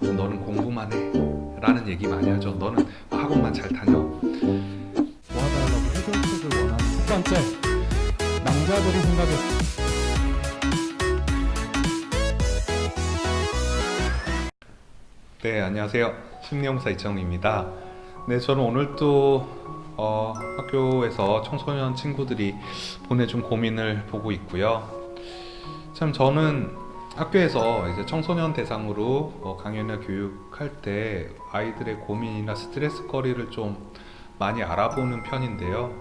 너는 공부만 해. 라는 얘기 많이 하죠. 너는 학원만 잘 다녀. 도와달라고 해결책을 원하는 첫 번째 남자들이 생각해. 네 안녕하세요. 심리용사 이정입니다. 네 저는 오늘 또 어, 학교에서 청소년 친구들이 보내준 고민을 보고 있고요. 참 저는 학교에서 이제 청소년 대상으로 어, 강연이나 교육할 때 아이들의 고민이나 스트레스 거리를 좀 많이 알아보는 편인데요.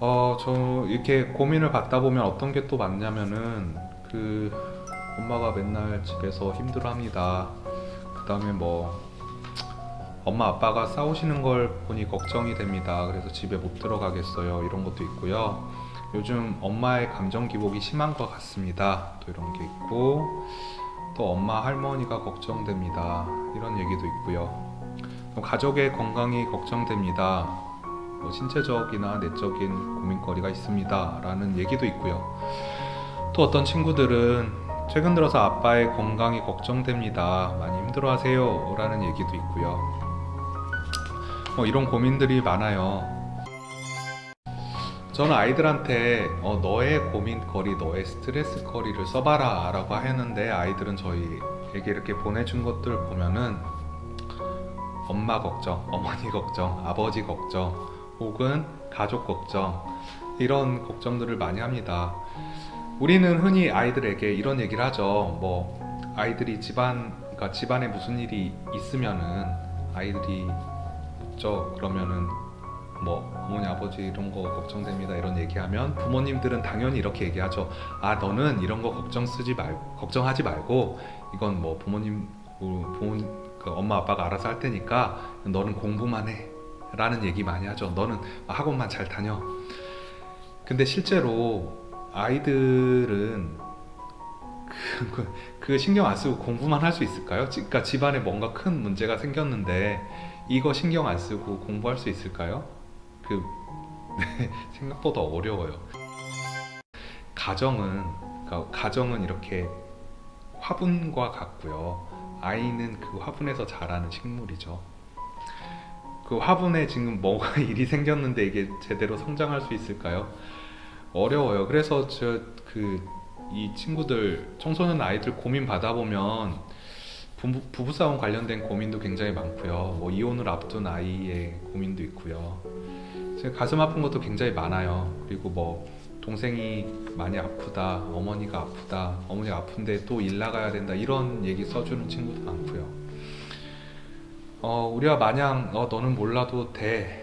어, 저 이렇게 고민을 받다 보면 어떤 게 또 많냐면은 그 엄마가 맨날 집에서 힘들어합니다. 그 다음에 뭐 엄마 아빠가 싸우시는 걸 보니 걱정이 됩니다. 그래서 집에 못 들어가겠어요. 이런 것도 있고요 요즘 엄마의 감정 기복이 심한 것 같습니다 또 이런 게 있고 또 엄마 할머니가 걱정됩니다 이런 얘기도 있고요 또 가족의 건강이 걱정됩니다 뭐 신체적이나 내적인 고민거리가 있습니다 라는 얘기도 있고요 또 어떤 친구들은 최근 들어서 아빠의 건강이 걱정됩니다. 많이 힘들어 하세요. 라는 얘기도 있고요. 뭐 이런 고민들이 많아요. 저는 아이들한테 어, 너의 고민거리, 너의 스트레스거리를 써봐라 라고 하는데 아이들은 저희에게 이렇게 보내준 것들 보면은 엄마 걱정, 어머니 걱정, 아버지 걱정 혹은 가족 걱정 이런 걱정들을 많이 합니다. 우리는 흔히 아이들에게 이런 얘기를 하죠. 뭐 아이들이 집안 그러니까 집안에 무슨 일이 있으면은 아이들이 묻죠. 그러면은 뭐 어머니 아버지 이런 거 걱정됩니다 이런 얘기하면 부모님들은 당연히 이렇게 얘기하죠. 아 너는 이런 거 걱정 쓰지 말 걱정하지 말고 이건 뭐 부모님 부모 그 엄마 아빠가 알아서 할 테니까 너는 공부만 해. 라는 얘기 많이 하죠. 너는 학원만 잘 다녀. 근데 실제로 아이들은 그, 그 신경 안 쓰고 공부만 할 수 있을까요? 그러니까 집안에 뭔가 큰 문제가 생겼는데 이거 신경 안 쓰고 공부할 수 있을까요? 그 네, 생각보다 어려워요. 가정은 그러니까 가정은 이렇게 화분과 같고요. 아이는 그 화분에서 자라는 식물이죠. 그 화분에 지금 뭐가 일이 생겼는데 이게 제대로 성장할 수 있을까요? 어려워요. 그래서 저 그 이 친구들 청소년 아이들 고민 받아보면 부부, 부부 싸움 관련된 고민도 굉장히 많고요. 뭐 이혼을 앞둔 아이의 고민도 있고요. 가슴 아픈 것도 굉장히 많아요. 그리고 뭐 동생이 많이 아프다, 어머니가 아프다, 어머니가 아픈데 또 일 나가야 된다 이런 얘기 써주는 친구도 많고요. 어, 우리가 마냥 어, 너는 몰라도 돼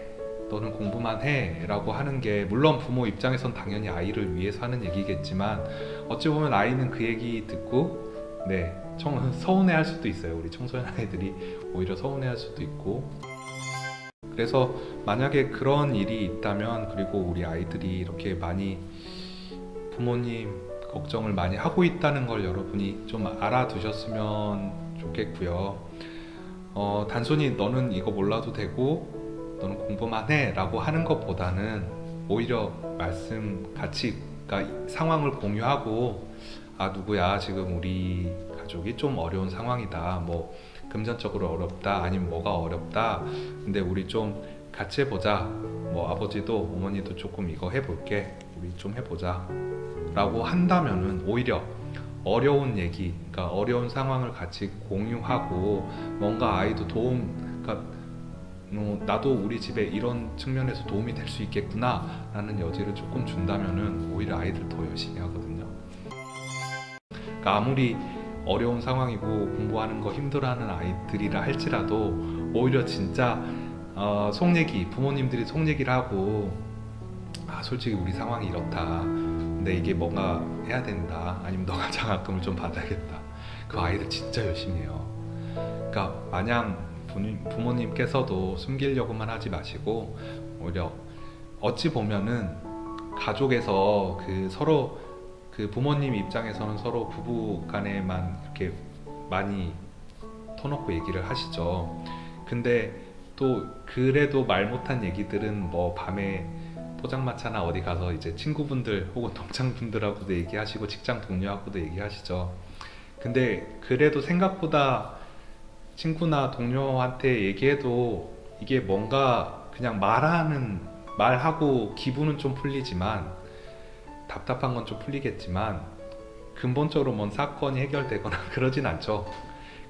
너는 공부만 해 라고 하는 게 물론 부모 입장에선 당연히 아이를 위해서 하는 얘기겠지만 어찌 보면 아이는 그 얘기 듣고 네 청, 서운해 할 수도 있어요. 우리 청소년 아이들이 오히려 서운해 할 수도 있고. 그래서 만약에 그런 일이 있다면 그리고 우리 아이들이 이렇게 많이 부모님 걱정을 많이 하고 있다는 걸 여러분이 좀 알아두셨으면 좋겠고요. 어, 단순히 너는 이거 몰라도 되고 너는 공부만 해 라고 하는 것보다는 오히려 말씀 같이 그러니까 상황을 공유하고 아 누구야 지금 우리 가족이 좀 어려운 상황이다. 뭐 금전적으로 어렵다 아니면 뭐가 어렵다. 근데 우리 좀 같이 해보자. 뭐 아버지도 어머니도 조금 이거 해볼게. 우리 좀 해보자. 라고 한다면은 오히려 어려운 얘기 그러니까 어려운 상황을 같이 공유하고 뭔가 아이도 도움 그러니까 어, 나도 우리 집에 이런 측면에서 도움이 될 수 있겠구나 라는 여지를 조금 준다면 오히려 아이들 더 열심히 하거든요. 그러니까 아무리 어려운 상황이고 공부하는 거 힘들어하는 아이들이라 할지라도 오히려 진짜 어, 속 얘기 부모님들이 속 얘기를 하고 아 솔직히 우리 상황이 이렇다. 근데 이게 뭔가 해야 된다. 아니면 너가 장학금을 좀 받아야겠다. 그 아이들 진짜 열심히 해요. 그러니까 마냥 부모님께서도 숨기려고만 하지 마시고 오히려 어찌 보면은 가족에서 그 서로 그 부모님 입장에서는 서로 부부 간에만 이렇게 많이 터놓고 얘기를 하시죠. 근데 또 그래도 말 못한 얘기들은 뭐 밤에 포장마차나 어디 가서 이제 친구분들 혹은 동창분들하고도 얘기하시고 직장 동료하고도 얘기하시죠. 근데 그래도 생각보다 친구나 동료한테 얘기해도 이게 뭔가 그냥 말하는 말하고 기분은 좀 풀리지만 답답한 건 좀 풀리겠지만 근본적으로 뭔 사건이 해결되거나 그러진 않죠.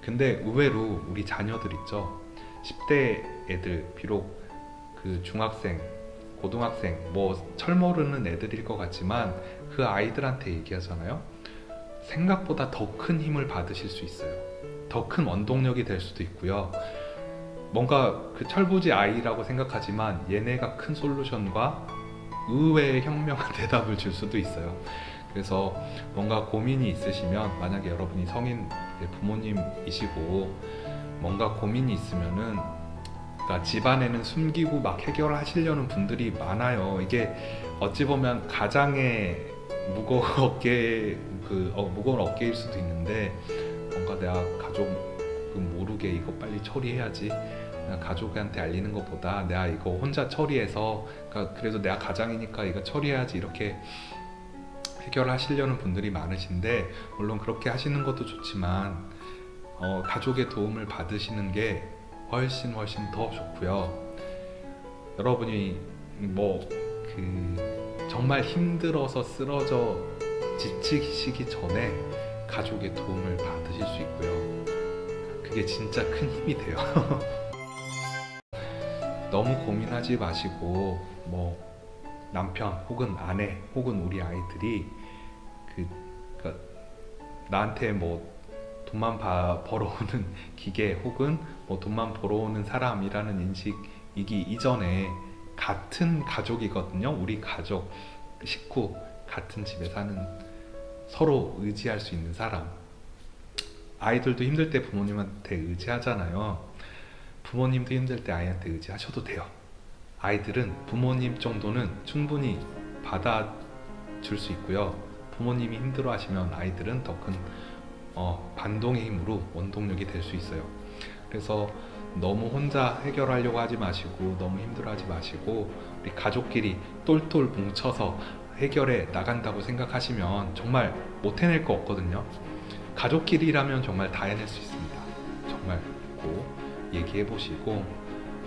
근데 의외로 우리 자녀들 있죠. 10대 애들 비록 그 중학생, 고등학생 뭐 철모르는 애들일 것 같지만 그 아이들한테 얘기하잖아요. 생각보다 더 큰 힘을 받으실 수 있어요. 더 큰 원동력이 될 수도 있고요. 뭔가 그 철부지 아이라고 생각하지만 얘네가 큰 솔루션과 의외의 현명한 대답을 줄 수도 있어요. 그래서 뭔가 고민이 있으시면 만약에 여러분이 성인 부모님이시고 뭔가 고민이 있으면은 그러니까 집안에는 숨기고 막 해결하시려는 분들이 많아요. 이게 어찌 보면 가장의 무거운 어깨 그 어, 무거운 어깨일 수도 있는데 뭔가 내가 가족은 모르게 이거 빨리 처리해야지. 가족한테 알리는 것보다 내가 이거 혼자 처리해서 그러니까 그래도 내가 가장이니까 이거 처리해야지 이렇게 해결하시려는 분들이 많으신데 물론 그렇게 하시는 것도 좋지만 어, 가족의 도움을 받으시는 게 훨씬 훨씬 더 좋고요. 여러분이 뭐 그 정말 힘들어서 쓰러져 지치시기 전에 가족의 도움을 받 으실 수 있고요. 그게 진짜 큰 힘이 돼요. 너무 고민하지 마시고 뭐 남편 혹은 아내 혹은 우리 아이들이 그 그러니까 나한테 뭐 돈만 바, 벌어오는 기계 혹은 뭐 돈만 벌어오는 사람이라는 인식이기 이전에 같은 가족이거든요. 우리 가족 식구 같은 집에 사는 서로 의지할 수 있는 사람. 아이들도 힘들 때 부모님한테 의지하잖아요. 부모님도 힘들 때 아이한테 의지하셔도 돼요. 아이들은 부모님 정도는 충분히 받아줄 수 있고요. 부모님이 힘들어 하시면 아이들은 더큰 어, 반동의 힘으로 원동력이 될 수 있어요. 그래서 너무 혼자 해결하려고 하지 마시고 너무 힘들어 하지 마시고 우리 가족끼리 똘똘 뭉쳐서 해결해 나간다고 생각하시면 정말 못 해낼 거 없거든요. 가족끼리라면 정말 다 해낼 수 있습니다. 정말 꼭 얘기해 보시고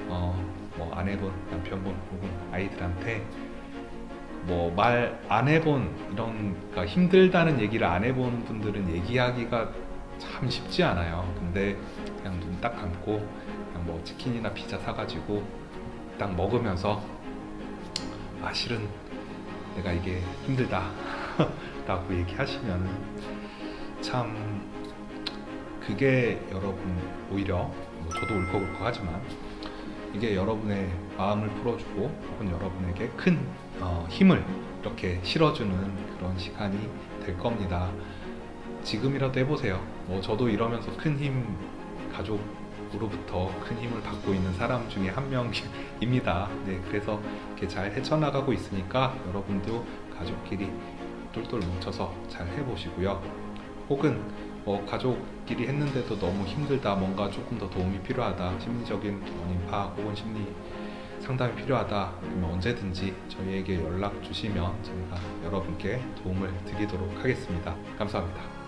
어, 뭐 아내분, 남편분 혹은 아이들한테 뭐 말 안 해본 이런 그러니까 힘들다는 얘기를 안 해본 분들은 얘기하기가 참 쉽지 않아요. 근데 그냥 눈 딱 감고 그냥 뭐 치킨이나 피자 사가지고 딱 먹으면서 아 실은 내가 이게 힘들다 라고 얘기하시면은 참 그게 여러분 오히려 뭐 저도 울컥울컥 하지만 이게 여러분의 마음을 풀어주고 혹은 여러분에게 큰 어, 힘을 이렇게 실어주는 그런 시간이 될 겁니다. 지금이라도 해보세요. 뭐 저도 이러면서 큰 힘 가족으로부터 큰 힘을 받고 있는 사람 중에 한 명입니다. 네, 그래서 이렇게 잘 헤쳐나가고 있으니까 여러분도 가족끼리 똘똘 뭉쳐서 잘 해보시고요. 혹은 뭐 가족끼리 했는데도 너무 힘들다, 뭔가 조금 더 도움이 필요하다, 심리적인 원인 파악 혹은 심리 상담이 필요하다, 그러면 언제든지 저희에게 연락 주시면 저희가 여러분께 도움을 드리도록 하겠습니다. 감사합니다.